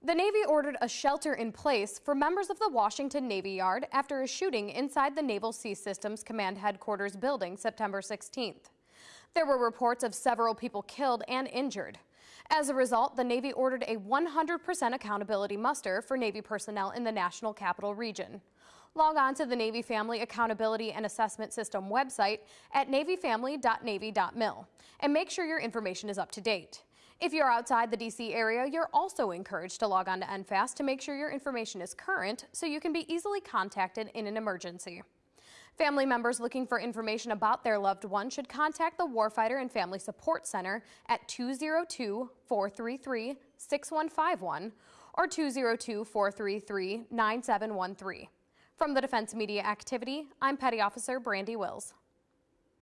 The Navy ordered a shelter in place for members of the Washington Navy Yard after a shooting inside the Naval Sea Systems Command Headquarters building September 16th. There were reports of several people killed and injured. As a result, the Navy ordered a 100% accountability muster for Navy personnel in the National Capital Region. Log on to the Navy Family Accountability and Assessment System website at navyfamily.navy.mil and make sure your information is up to date. If you're outside the DC area, you're also encouraged to log on to NFAAS to make sure your information is current so you can be easily contacted in an emergency. Family members looking for information about their loved one should contact the Warfighter and Family Support Center at 202-433-6151 or 202-433-9713. From the Defense Media Activity, I'm Petty Officer Brandy Wills.